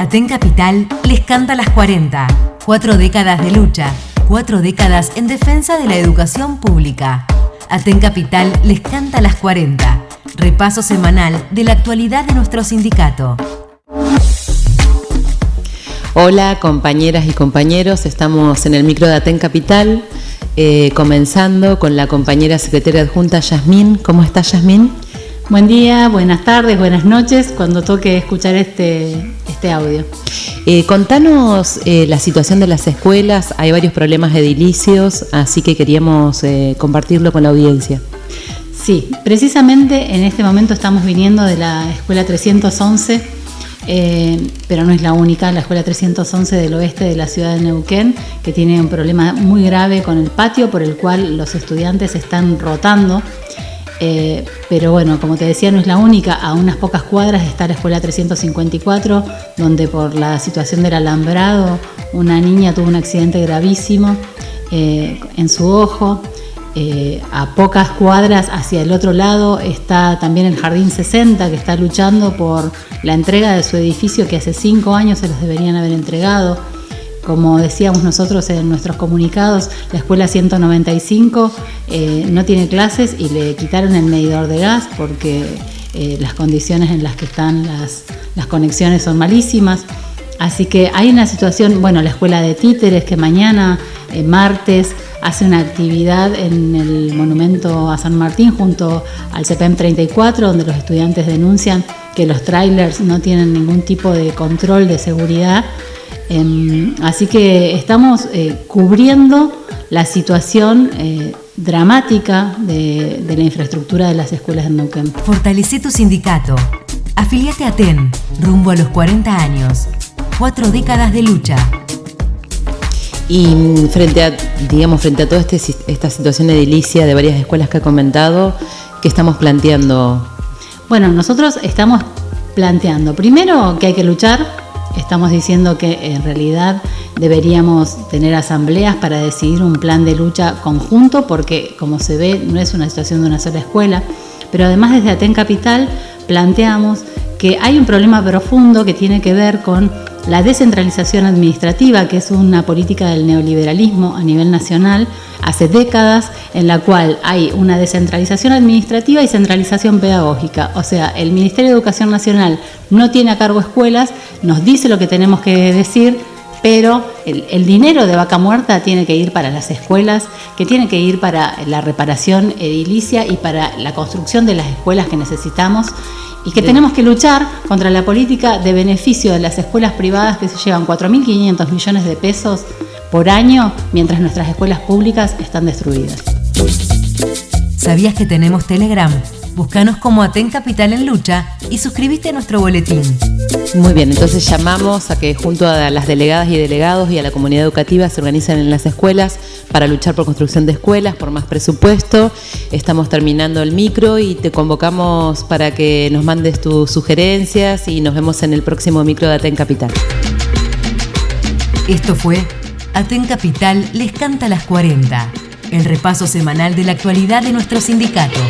Aten Capital les canta las 40. Cuatro décadas de lucha, cuatro décadas en defensa de la educación pública. Aten Capital les canta las 40. Repaso semanal de la actualidad de nuestro sindicato. Hola compañeras y compañeros, estamos en el micro de Aten Capital, eh, comenzando con la compañera secretaria adjunta Yasmín. ¿Cómo está Yasmín? Buen día, buenas tardes, buenas noches, cuando toque escuchar este, este audio. Eh, contanos eh, la situación de las escuelas, hay varios problemas edilicios, así que queríamos eh, compartirlo con la audiencia. Sí, precisamente en este momento estamos viniendo de la escuela 311, pero no es la única, la escuela 311 del oeste de la ciudad de Neuquén, que tiene un problema muy grave con el patio por el cual los estudiantes están rotando. Eh, pero bueno, como te decía, no es la única. A unas pocas cuadras está la escuela 354, donde por la situación del alambrado una niña tuvo un accidente gravísimo eh, en su ojo. Eh, a pocas cuadras hacia el otro lado está también el Jardín 60, que está luchando por la entrega de su edificio que hace cinco años se los deberían haber entregado. Como decíamos nosotros en nuestros comunicados, la escuela 195 eh, no tiene clases y le quitaron el medidor de gas porque eh, las condiciones en las que están las, conexiones son malísimas. Así que hay una situación, bueno, la escuela de títeres que mañana, eh, martes, hace una actividad en el monumento a San Martín junto al CPM 34, donde los estudiantes denuncian que los trailers no tienen ningún tipo de control de seguridad Em, así que estamos eh, cubriendo la situación eh, dramática de, la infraestructura de las escuelas de Neuquén. Fortalece tu sindicato. Afiliate a TEN, rumbo a los 40 años. Cuatro décadas de lucha. Y frente a, digamos, frente a toda este, esta situación edilicia de varias escuelas que ha comentado, ¿qué estamos planteando? Bueno, nosotros estamos planteando, primero, que hay que luchar Estamos diciendo que en realidad deberíamos tener asambleas para decidir un plan de lucha conjunto porque como se ve no es una situación de una sola escuela, pero además desde Aten Capital planteamos que hay un problema profundo que tiene que ver con la descentralización administrativa, que es una política del neoliberalismo a nivel nacional hace décadas, en la cual hay una descentralización administrativa y centralización pedagógica. O sea, el Ministerio de Educación Nacional no tiene a cargo escuelas, nos dice lo que tenemos que decir, pero el, dinero de vaca muerta tiene que ir para las escuelas, que tiene que ir para la reparación edilicia y para la construcción de las escuelas que necesitamos y que tenemos que luchar contra la política de beneficio de las escuelas privadas que se llevan 4.500 millones de pesos por año mientras nuestras escuelas públicas están destruidas. ¿Sabías que tenemos Telegram? Búscanos como Aten Capital en Lucha y suscríbete a nuestro boletín. Muy bien, entonces llamamos a que junto a las delegadas y delegados y a la comunidad educativa se organicen en las escuelas para luchar por construcción de escuelas, por más presupuesto. Estamos terminando el micro y te convocamos para que nos mandes tus sugerencias y nos vemos en el próximo micro de Aten Capital. Esto fue Aten Capital les canta las 40, el repaso semanal de la actualidad de nuestro sindicato.